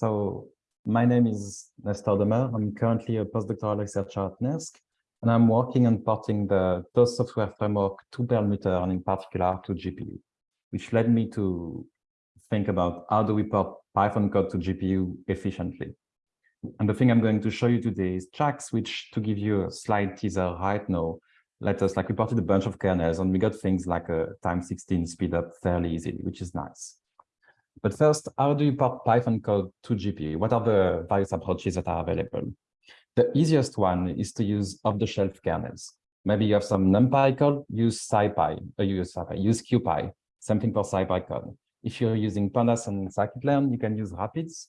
So my name is Nestor Demeure. I'm currently a postdoctoral researcher at NERSC, and I'm working on porting the TOAST software framework to Perlmutter and in particular to GPU, which led me to think about how do we port Python code to GPU efficiently. And the thing I'm going to show you today is JAX, which to give you a slight teaser right now, let us like we ported a bunch of kernels and we got things like a time 16 speed up fairly easily, which is nice. But first, how do you port Python code to GPU? What are the various approaches that are available? The easiest one is to use off-the-shelf kernels. Maybe you have some NumPy code, use SciPy, uh, use SciPy, use CuPy, something for SciPy code. If you're using Pandas and scikit-learn, you can use Rapids.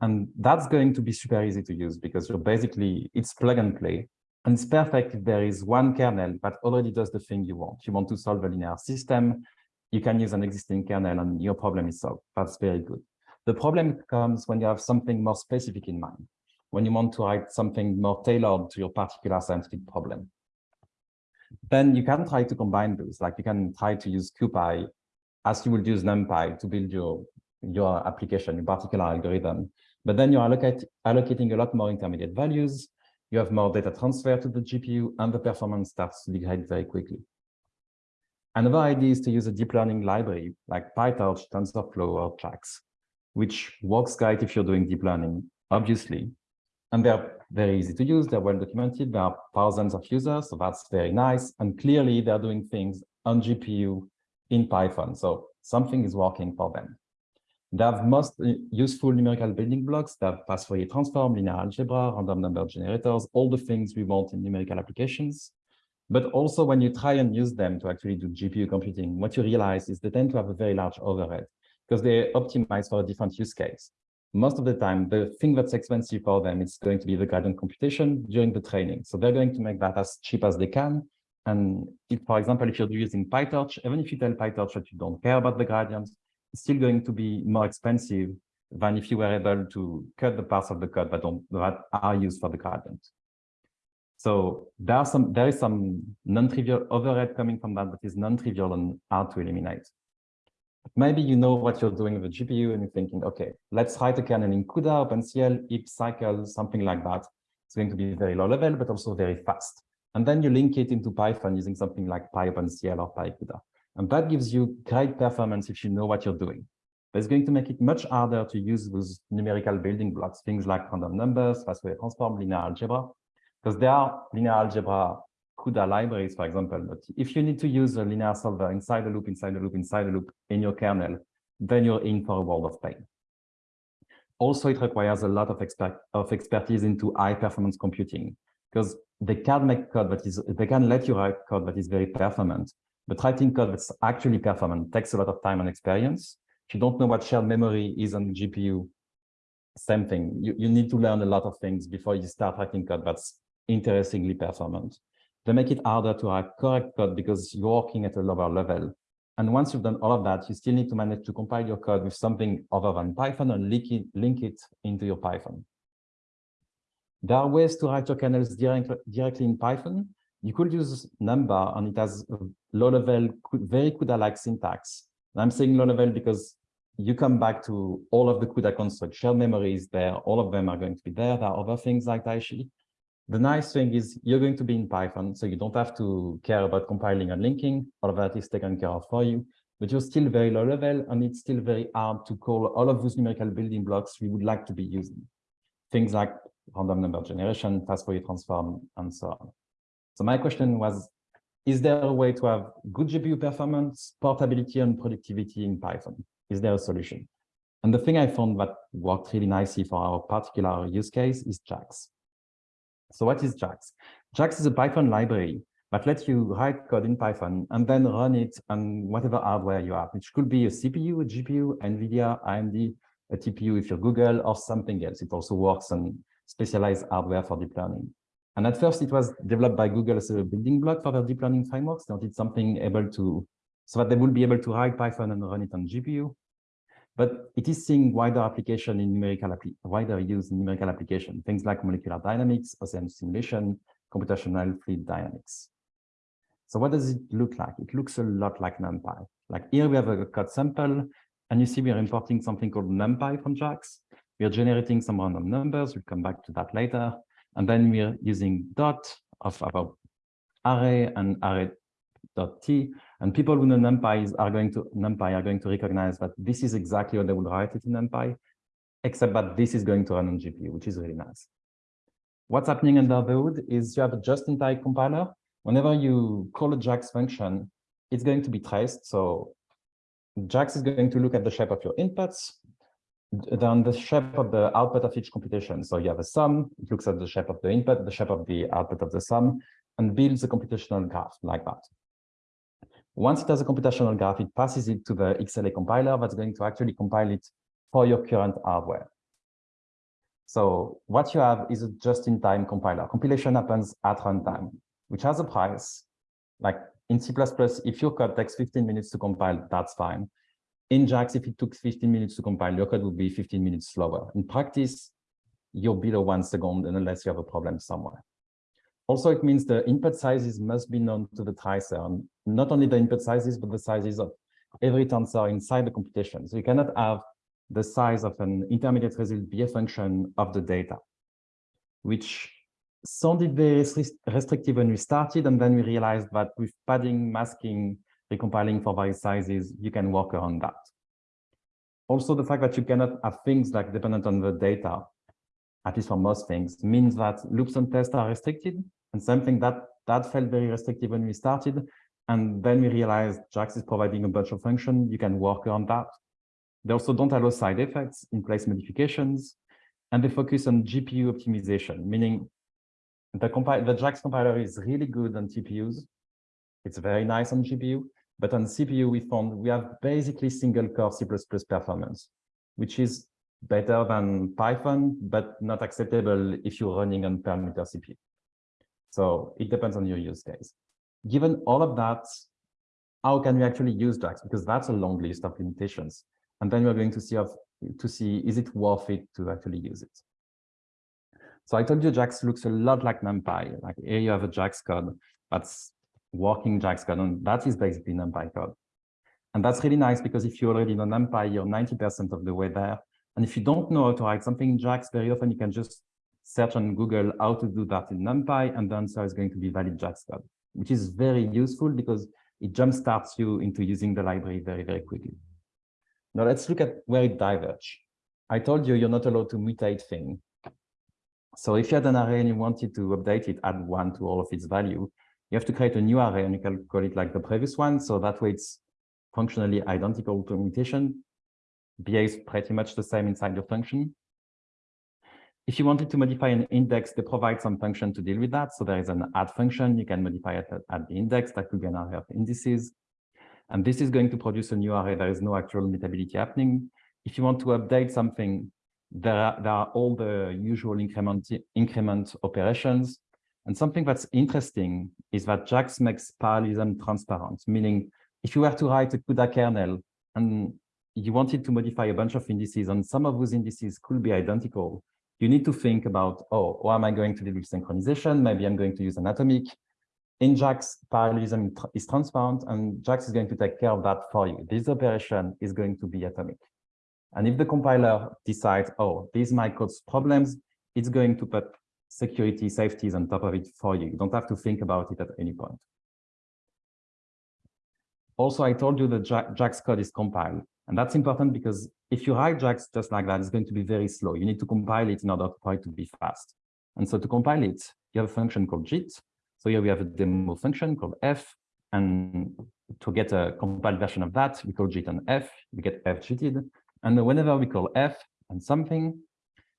And that's going to be super easy to use because you're basically, it's plug and play. And it's perfect if there is one kernel that already does the thing you want. You want to solve a linear system, you can use an existing kernel and your problem is solved. That's very good. The problem comes when you have something more specific in mind, when you want to write something more tailored to your particular scientific problem. Then you can try to combine those, like you can try to use CuPy as you would use NumPy to build your, your application, your particular algorithm. But then you're allocate, allocating a lot more intermediate values, you have more data transfer to the GPU, and the performance starts to degrade very quickly. Another idea is to use a deep learning library like PyTorch, TensorFlow, or Trax, which works great if you're doing deep learning, obviously. And they're very easy to use. They're well documented. There are thousands of users, so that's very nice. And clearly, they're doing things on GPU in Python. So something is working for them. They have most useful numerical building blocks. They have fast Fourier transform, linear algebra, random number generators, all the things we want in numerical applications. But also when you try and use them to actually do GPU computing, what you realize is they tend to have a very large overhead because they optimize for a different use case. Most of the time, the thing that's expensive for them is going to be the gradient computation during the training. So they're going to make that as cheap as they can. And if, for example, if you're using PyTorch, even if you tell PyTorch that you don't care about the gradients, it's still going to be more expensive than if you were able to cut the parts of the code that, don't, that are used for the gradient. So there are some there is some non-trivial overhead coming from that that is non-trivial and hard to eliminate. Maybe you know what you're doing with the GPU and you're thinking, okay, let's write a kernel in CUDA, OpenCL, hipSYCL, something like that. It's going to be very low level, but also very fast. And then you link it into Python using something like PyOpenCL or PyCUDA. And that gives you great performance if you know what you're doing. But it's going to make it much harder to use those numerical building blocks, things like random numbers, fast Fourier transform, linear algebra, because there are linear algebra CUDA libraries, for example, but if you need to use a linear solver inside a loop, inside a loop, inside a loop in your kernel, then you're in for a world of pain. Also, it requires a lot of, expert, of expertise into high performance computing because they can make code that is, they can let you write code that is very performant, but writing code that's actually performant takes a lot of time and experience. If you don't know what shared memory is on GPU, same thing. You, you need to learn a lot of things before you start writing code that's interestingly performant. They make it harder to write correct code because you're working at a lower level. And once you've done all of that, you still need to manage to compile your code with something other than Python and link it, link it into your Python. There are ways to write your kernels direct, directly in Python. You could use Numba, and it has a low-level, very CUDA-like syntax. And I'm saying low-level because you come back to all of the CUDA construct, shared memory is there, all of them are going to be there. There are other things like Taichi. The nice thing is you're going to be in Python, so you don't have to care about compiling and linking. All of that is taken care of for you, but you're still very low level and it's still very hard to call all of those numerical building blocks we would like to be using. Things like random number generation, fast Fourier transform, and so on. So my question was, is there a way to have good GPU performance, portability, and productivity in Python? Is there a solution? And the thing I found that worked really nicely for our particular use case is JAX. So what is JAX? JAX is a Python library that lets you write code in Python and then run it on whatever hardware you have, which could be a CPU, a GPU, NVIDIA, AMD, a TPU if you're Google, or something else. It also works on specialized hardware for deep learning. And at first, it was developed by Google as a building block for their deep learning frameworks. They wanted something able to, so that they would be able to write Python and run it on GPU but it is seeing wider application in numerical, wider use in numerical application, things like molecular dynamics, ocean simulation, computational fluid dynamics. So what does it look like? It looks a lot like NumPy. Like here we have a code sample, and you see we are importing something called NumPy from JAX. we are generating some random numbers. We'll come back to that later. And then we're using dot of our array and array dot t. And people who know NumPy are going to NumPy are going to recognize that this is exactly what they would write it in NumPy, except that this is going to run on GPU, which is really nice. What's happening under the hood is you have a just-in-time compiler. Whenever you call a JAX function, it's going to be traced. So JAX is going to look at the shape of your inputs, then the shape of the output of each computation. So you have a sum, it looks at the shape of the input, the shape of the output of the sum, and builds a computational graph like that. Once it has a computational graph, it passes it to the XLA compiler that's going to actually compile it for your current hardware. So what you have is a just-in-time compiler. Compilation happens at runtime, which has a price. Like in C++, if your code takes 15 minutes to compile, that's fine. In JAX, if it took 15 minutes to compile, your code would be 15 minutes slower. In practice, you're below one second unless you have a problem somewhere. Also, it means the input sizes must be known to the tracer, and not only the input sizes, but the sizes of every tensor inside the computation. So you cannot have the size of an intermediate result be a function of the data, which sounded very restrictive when we started, and then we realized that with padding, masking, recompiling for various sizes, you can work around that. Also, the fact that you cannot have things like dependent on the data, at least for most things, means that loops and tests are restricted, and something that that felt very restrictive when we started, and then we realized JAX is providing a bunch of functions, you can work on that. They also don't allow side effects, in-place modifications, and they focus on GPU optimization, meaning the, the JAX compiler is really good on TPUs. It's very nice on GPU, but on CPU, we found we have basically single core C++ performance, which is better than Python, but not acceptable if you're running on Perlmutter CPU. So it depends on your use case. Given all of that, how can we actually use JAX? Because that's a long list of limitations. And then we're going to see, of, to see is it worth it to actually use it. So I told you JAX looks a lot like NumPy. Like here you have a JAX code that's working JAX code, and that is basically NumPy code. And that's really nice because if you already know NumPy, you're 90% of the way there. And if you don't know how to write something in JAX, very often you can just search on Google how to do that in NumPy, and the answer is going to be valid code, which is very useful because it jumpstarts you into using the library very, very quickly. Now let's look at where it diverges. I told you you're not allowed to mutate things. So if you had an array and you wanted to update it, add one to all of its value, you have to create a new array and you can call it like the previous one. So that way it's functionally identical to mutation, behaves pretty much the same inside your function. If you wanted to modify an index, they provide some function to deal with that. So there is an add function. You can modify it at the index. That could be an array of indices. And this is going to produce a new array. There is no actual mutability happening. If you want to update something, there are, there are all the usual increment, increment operations. And something that's interesting is that JAX makes parallelism transparent, meaning if you were to write a CUDA kernel and you wanted to modify a bunch of indices and some of those indices could be identical, you need to think about, oh, how am I going to deal with synchronization? Maybe I'm going to use an atomic. In JAX, parallelism is transparent, and JAX is going to take care of that for you. This operation is going to be atomic. And if the compiler decides, oh, these might cause problems, it's going to put security safeties on top of it for you. You don't have to think about it at any point. Also, I told you that JAX code is compiled. And that's important because if you write JAX just like that, it's going to be very slow. You need to compile it in order for it to be fast. And so to compile it, you have a function called JIT. So here we have a demo function called f. And to get a compiled version of that, we call JIT and f. We get f jitted. And whenever we call f and something,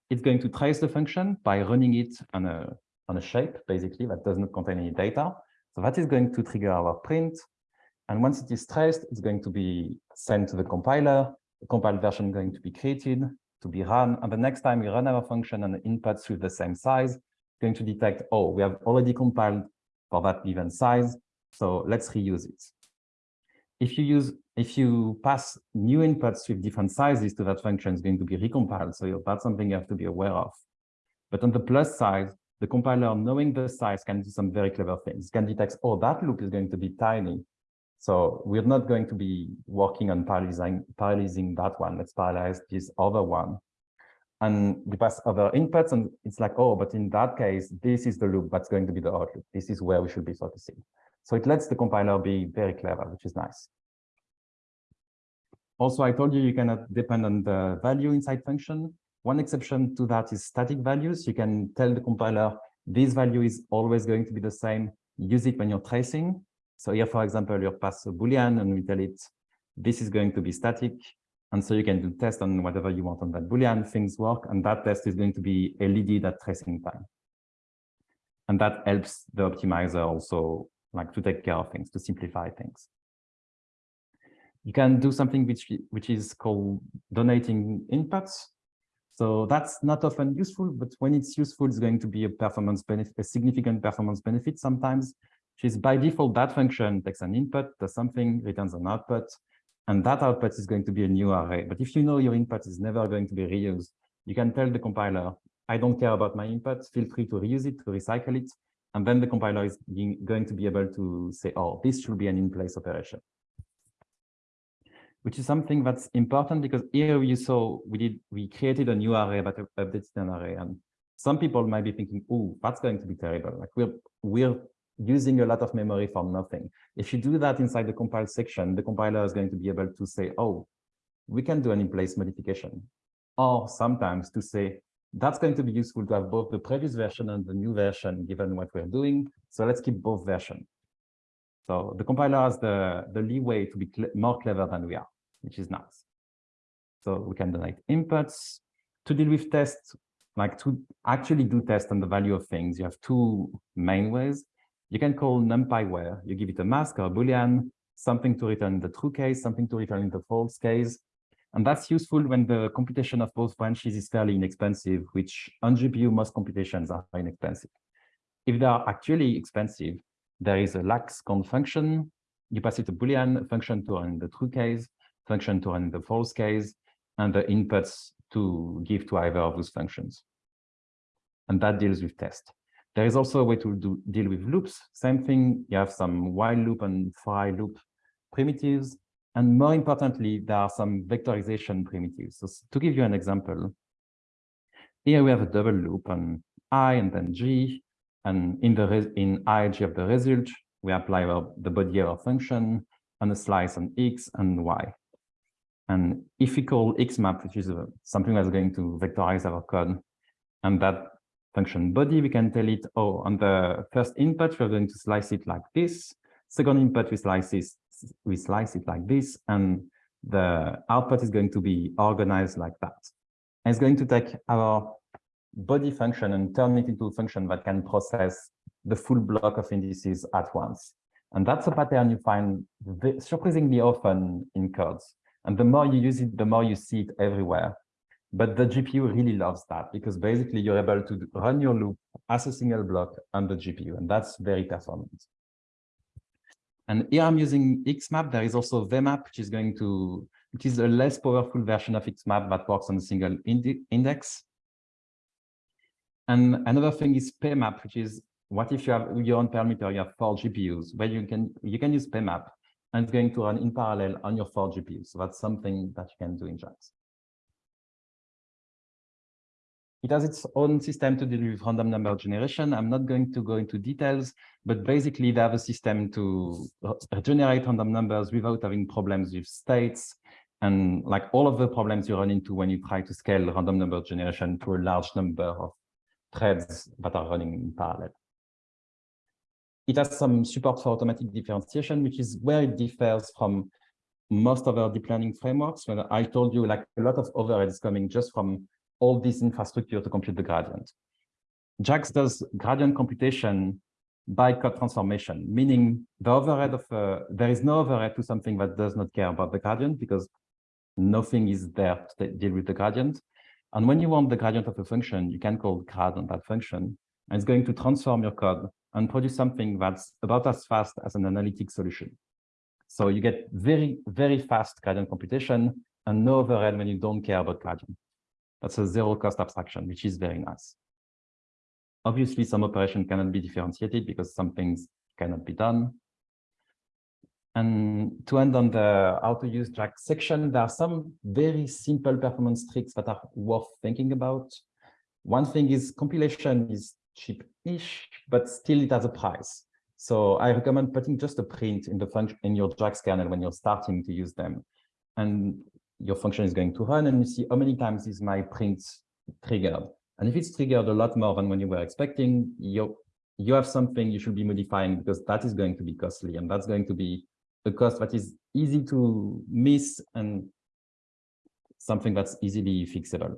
it's going to trace the function by running it on a, on a shape, basically, that does not contain any data. So that is going to trigger our print. And once it is traced, it's going to be sent to the compiler. The compiled version going to be created, to be run. And the next time we run our function and the inputs with the same size, going to detect, oh, we have already compiled for that given size. So let's reuse it. If you use, if you pass new inputs with different sizes to that function, it's going to be recompiled. So that's something you have to be aware of. But on the plus side, the compiler, knowing the size, can do some very clever things. It can detect, oh, that loop is going to be tiny. So we're not going to be working on parallelising, parallelising that one. Let's parallelize this other one. and you pass other inputs and it's like, oh, but in that case, this is the loop that's going to be the outloop. This is where we should be focusing. So it lets the compiler be very clever, which is nice. Also, I told you you cannot depend on the value inside function. One exception to that is static values. You can tell the compiler this value is always going to be the same. Use it when you're tracing. So here, for example, you pass a Boolean and we tell it this is going to be static. And so you can do test on whatever you want on that Boolean, things work. And that test is going to be LED at tracing time. And that helps the optimizer also like to take care of things, to simplify things. You can do something which, which is called donating inputs. So that's not often useful, but when it's useful, it's going to be a performance benefit, a significant performance benefit sometimes, is by default, that function takes an input, does something, returns an output, and that output is going to be a new array. But if you know your input is never going to be reused, you can tell the compiler, I don't care about my input, feel free to reuse it, to recycle it. And then the compiler is going to be able to say, oh, this should be an in-place operation which is something that's important because here you saw we did we created a new array but updated an array and some people might be thinking oh that's going to be terrible like we're we're using a lot of memory for nothing if you do that inside the compile section the compiler is going to be able to say oh we can do an in-place modification or sometimes to say that's going to be useful to have both the previous version and the new version given what we're doing so let's keep both versions so the compiler has the, the leeway to be more clever than we are which is nice. So we can donate inputs to deal with tests, like to actually do tests on the value of things. You have two main ways. You can call numpy where you give it a mask or a boolean, something to return in the true case, something to return in the false case. And that's useful when the computation of both branches is fairly inexpensive, which on GPU, most computations are inexpensive. If they are actually expensive, there is a lax cond function. You pass it a Boolean function to run the true case function to run the false case, and the inputs to give to either of those functions. And that deals with test. There is also a way to do, deal with loops. Same thing, you have some while loop and for loop primitives. And more importantly, there are some vectorization primitives. So to give you an example, here we have a double loop on i and then g. And in the in i, g of the result, we apply the body error function and a slice on x and y. And if we call xmap, which is a, something that's going to vectorize our code, and that function body, we can tell it, oh, on the first input, we're going to slice it like this. Second input, we slice, this, we slice it like this. And the output is going to be organized like that. And it's going to take our body function and turn it into a function that can process the full block of indices at once. And that's a pattern you find surprisingly often in codes. And the more you use it, the more you see it everywhere. But the GPU really loves that because basically you're able to run your loop as a single block on the GPU, and that's very performant. And here I'm using Xmap. There is also VMAP, which is going to, which is a less powerful version of Xmap that works on a single index. And another thing is PMAP, which is what if you have your own Perlmutter, you have four GPUs, where you can you can use PMAP and it's going to run in parallel on your four GPUs. So that's something that you can do in JAX. It has its own system to deal with random number generation. I'm not going to go into details, but basically they have a system to uh, generate random numbers without having problems with states and like all of the problems you run into when you try to scale random number generation to a large number of threads that are running in parallel. It has some support for automatic differentiation, which is where it differs from most of our deep learning frameworks. When I told you like a lot of overhead is coming just from all this infrastructure to compute the gradient. JAX does gradient computation by code transformation, meaning the overhead of uh, there is no overhead to something that does not care about the gradient because nothing is there to deal with the gradient. And when you want the gradient of a function, you can call grad on that function, and it's going to transform your code and produce something that's about as fast as an analytic solution. So you get very, very fast gradient computation and no overhead when you don't care about gradient. That's a zero cost abstraction, which is very nice. Obviously, some operation cannot be differentiated because some things cannot be done. And to end on the how to use JAX section, there are some very simple performance tricks that are worth thinking about. One thing is compilation is cheap-ish, but still it has a price. So I recommend putting just a print in the function in your JAX kernel when you're starting to use them. And your function is going to run and you see how many times is my print triggered. And if it's triggered a lot more than when you were expecting, you you have something you should be modifying because that is going to be costly and that's going to be a cost that is easy to miss and something that's easily fixable.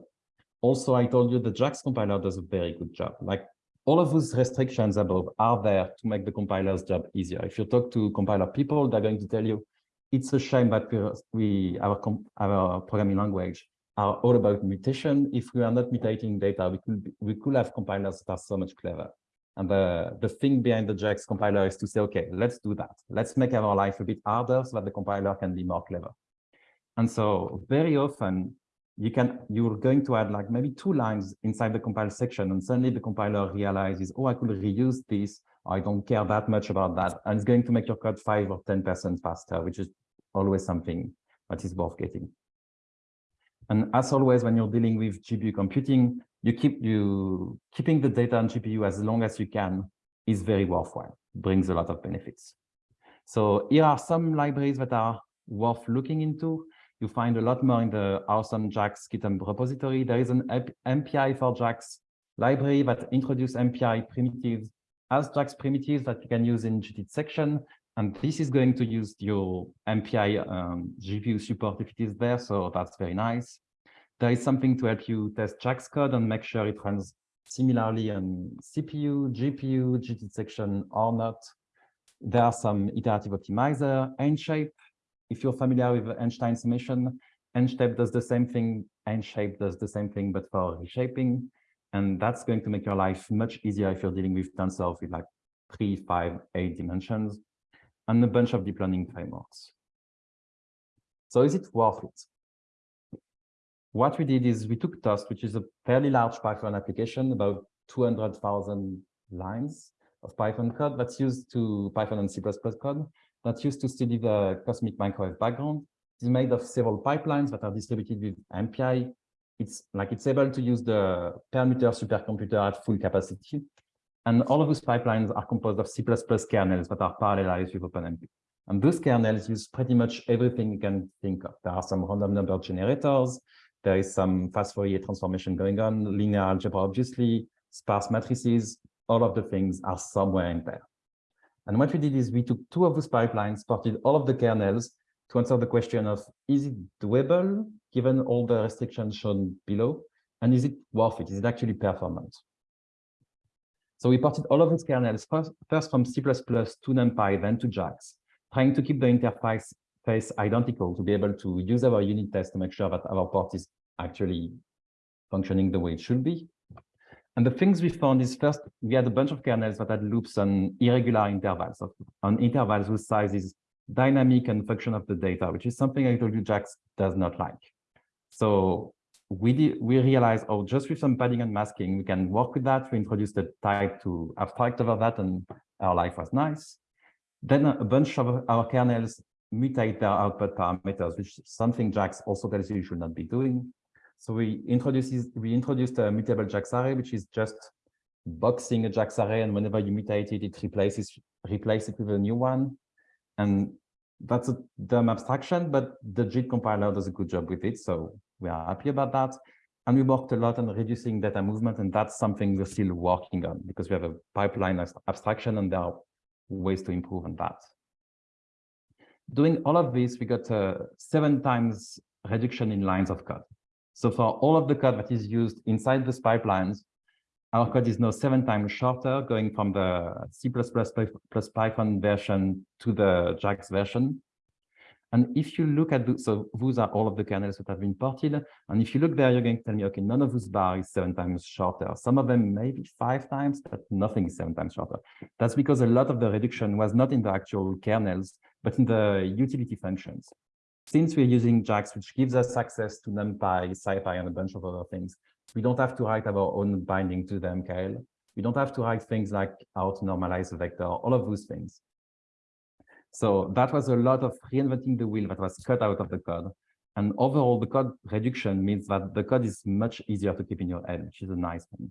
Also, I told you the JAX compiler does a very good job. Like all of those restrictions above are there to make the compiler's job easier. If you talk to compiler people, they're going to tell you it's a shame that we our our programming language are all about mutation. If we are not mutating data, we could we could have compilers that are so much clever. And the, the thing behind the JAX compiler is to say, okay, let's do that. Let's make our life a bit harder so that the compiler can be more clever. And so very often you can, you're going to add like maybe two lines inside the compile section and suddenly the compiler realizes, oh, I could reuse this. I don't care that much about that. And it's going to make your code five or 10% faster, which is always something that is worth getting. And as always, when you're dealing with GPU computing, you keep you keeping the data on GPU as long as you can is very worthwhile, brings a lot of benefits. So here are some libraries that are worth looking into. You find a lot more in the awesome JAX GitHub repository. There is an MPI for JAX library that introduces MPI primitives as JAX primitives that you can use in jitted section. And this is going to use your MPI um, GPU support if it is there. So that's very nice. There is something to help you test JAX code and make sure it runs similarly on CPU, GPU, jitted section or not. There are some iterative optimizer, einshape. If you're familiar with Einstein summation, einshape does the same thing. einshape does the same thing, but for reshaping. And that's going to make your life much easier if you're dealing with tensors with like three, five, eight dimensions and a bunch of deep learning frameworks. So is it worth it? what we did is we took Toast, which is a fairly large Python application, about 200,000 lines of Python code that's used to Python and C++ code that's used to study the cosmic microwave background. It's made of several pipelines that are distributed with MPI. It's like it's able to use the Perlmutter supercomputer at full capacity. And all of those pipelines are composed of C++ kernels that are parallelized with OpenMP. And those kernels use pretty much everything you can think of. There are some random number generators, there is some fast Fourier transformation going on, linear algebra, obviously, sparse matrices, all of the things are somewhere in there. And what we did is we took two of those pipelines, ported all of the kernels to answer the question of, is it doable given all the restrictions shown below? And is it worth it? Is it actually performant? So we ported all of these kernels first, first from C++ to NumPy, then to JAX, trying to keep the interface face identical to be able to use our unit test to make sure that our port is actually functioning the way it should be. And the things we found is first, we had a bunch of kernels that had loops on irregular intervals, on intervals whose size is dynamic and function of the data, which is something I told you JAX does not like. So we did, we realized, oh, just with some padding and masking, we can work with that. We introduced a type to abstract over that, and our life was nice. Then a bunch of our kernels mutate their output parameters, which something JAX also tells you you should not be doing. So we introduced we introduced a mutable JAX array, which is just boxing a JAX array, and whenever you mutate it, it replaces replace it with a new one. And that's a dumb abstraction, but the JIT compiler does a good job with it, so we are happy about that. And we worked a lot on reducing data movement, and that's something we're still working on because we have a pipeline abstraction, and there are ways to improve on that. Doing all of this, we got a seven times reduction in lines of code. So for all of the code that is used inside these pipelines, our code is now seven times shorter, going from the C++ plus Python version to the JAX version. And if you look at, the, so those are all of the kernels that have been ported. And if you look there, you're going to tell me, okay, none of those bar is seven times shorter. Some of them maybe five times, but nothing is seven times shorter. That's because a lot of the reduction was not in the actual kernels, but in the utility functions. Since we're using JAX, which gives us access to NumPy, SciPy, and a bunch of other things, we don't have to write our own binding to them, MKL. We don't have to write things like how to normalize a vector, all of those things. So that was a lot of reinventing the wheel that was cut out of the code. And overall, the code reduction means that the code is much easier to keep in your head, which is a nice thing.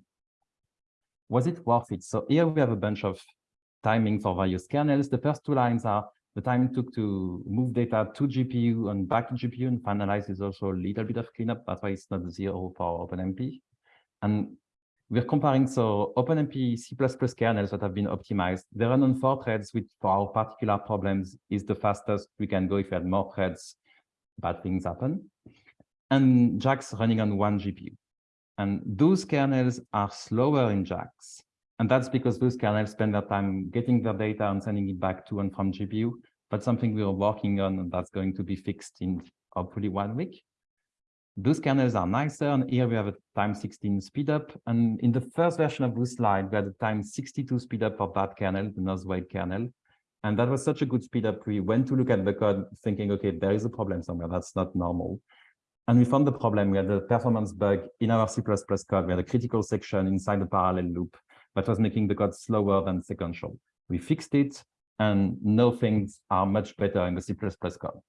Was it worth it? So here we have a bunch of timing for various kernels. The first two lines are the time it took to move data to GPU and back to GPU and finalize is also a little bit of cleanup. That's why it's not zero for OpenMP. And we're comparing so OpenMP C++ kernels that have been optimized. They run on four threads, which for our particular problems is the fastest we can go. If we had more threads, bad things happen. And JAX running on one GPU. And those kernels are slower in JAX. And that's because those kernels spend their time getting their data and sending it back to and from GPU. But something we are working on, and that's going to be fixed in hopefully one week. Those kernels are nicer, and here we have a time 16 speedup. And in the first version of this slide, we had a time 62 speedup for that kernel, the noise weight kernel. And that was such a good speedup. We went to look at the code thinking, okay, there is a problem somewhere. That's not normal. And we found the problem. We had a performance bug in our C++ code. We had a critical section inside the parallel loop that was making the code slower than sequential. We fixed it, and now things are much better in the C++ code.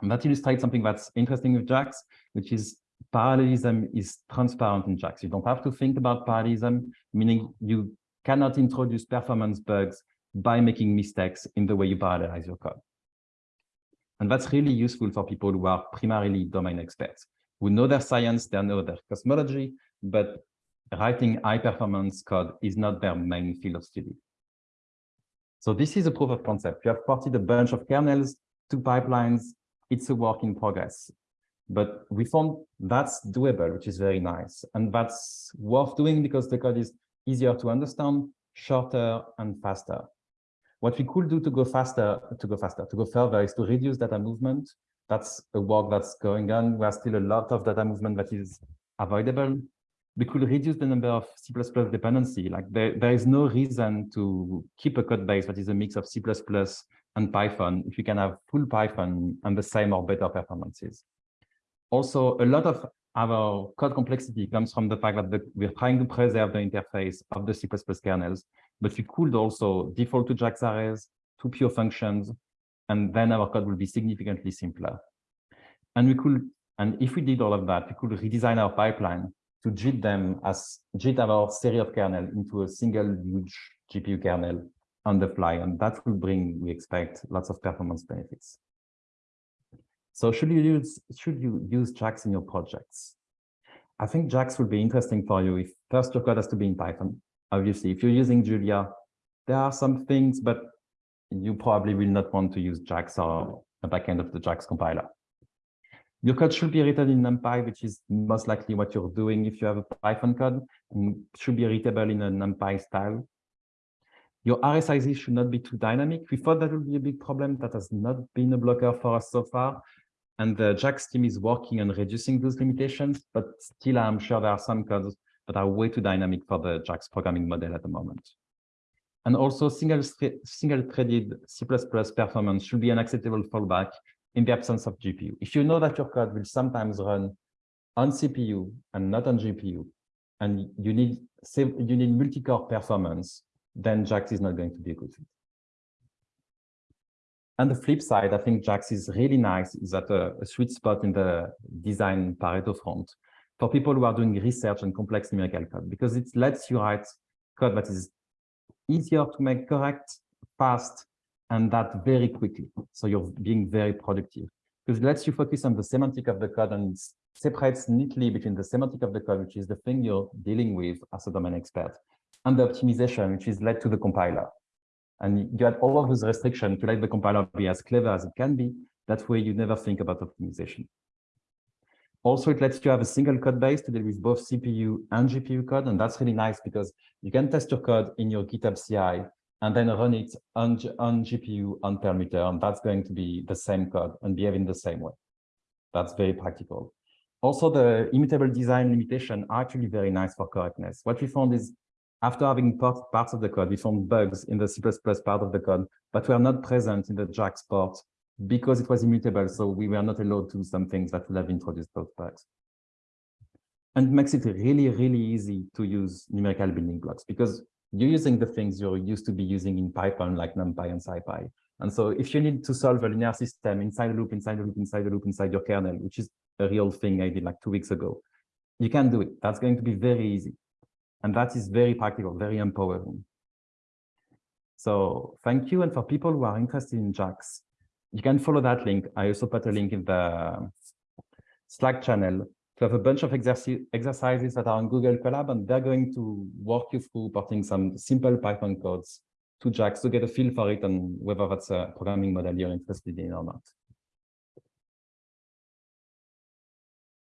And that illustrates something that's interesting with JAX, which is parallelism is transparent in JAX. You don't have to think about parallelism, meaning you cannot introduce performance bugs by making mistakes in the way you parallelize your code. And that's really useful for people who are primarily domain experts, who know their science, they know their cosmology, but writing high performance code is not their main field of study. So this is a proof of concept. You have ported a bunch of kernels to pipelines. It's a work in progress. But we found that's doable, which is very nice. And that's worth doing because the code is easier to understand, shorter, and faster. What we could do to go faster, to go faster, to go further is to reduce data movement. That's a work that's going on. There's still a lot of data movement that is avoidable we could reduce the number of C++ dependency. Like there, there is no reason to keep a code base that is a mix of C++ and Python if you can have full Python and the same or better performances. Also, a lot of our code complexity comes from the fact that the, we're trying to preserve the interface of the C++ kernels, but we could also default to JAX arrays, to pure functions, and then our code will be significantly simpler. And we could, and if we did all of that, we could redesign our pipeline to JIT them as JIT our series of kernel into a single huge GPU kernel on the fly. And that will bring, we expect, lots of performance benefits. So should you use should you use JAX in your projects? I think JAX will be interesting for you if first your code has to be in Python. Obviously, if you're using Julia, there are some things, but you probably will not want to use JAX or the backend of the JAX compiler. Your code should be written in NumPy, which is most likely what you're doing if you have a Python code, and should be readable in a NumPy style. Your sizes should not be too dynamic. We thought that would be a big problem. That has not been a blocker for us so far. And the JAX team is working on reducing those limitations, but still I'm sure there are some codes that are way too dynamic for the JAX programming model at the moment. And also single, single C++ performance should be an acceptable fallback in the absence of GPU. If you know that your code will sometimes run on CPU and not on GPU, and you need you need multi-core performance, then JAX is not going to be a good fit. On the flip side, I think JAX is really nice, is at a, a sweet spot in the design Pareto front for people who are doing research and complex numerical code, because it lets you write code that is easier to make correct, fast, and that very quickly. So you're being very productive because it lets you focus on the semantic of the code and separates neatly between the semantic of the code, which is the thing you're dealing with as a domain expert, and the optimization, which is led to the compiler. And you had all of those restrictions to let the compiler be as clever as it can be. That way you never think about optimization. Also, it lets you have a single code base to deal with both CPU and GPU code. And that's really nice because you can test your code in your GitHub CI and then run it on, on GPU on Perlmutter, and that's going to be the same code and behave in the same way. That's very practical. Also, the immutable design limitation are actually very nice for correctness. What we found is after having part, parts of the code, we found bugs in the C++ part of the code, but were not present in the JAX part because it was immutable. So we were not allowed to do some things that would have introduced those bugs. And makes it really, really easy to use numerical building blocks because you're using the things you're used to be using in Python, like NumPy and SciPy. And so if you need to solve a linear system inside a loop, inside a loop, inside a loop, inside your kernel, which is a real thing I did like two weeks ago, you can do it. That's going to be very easy. And that is very practical, very empowering. So thank you. And for people who are interested in JAX, you can follow that link. I also put a link in the Slack channel to have a bunch of exercises that are on Google Colab, and they're going to walk you through porting some simple Python codes to JAX to get a feel for it and whether that's a programming model you're interested in or not.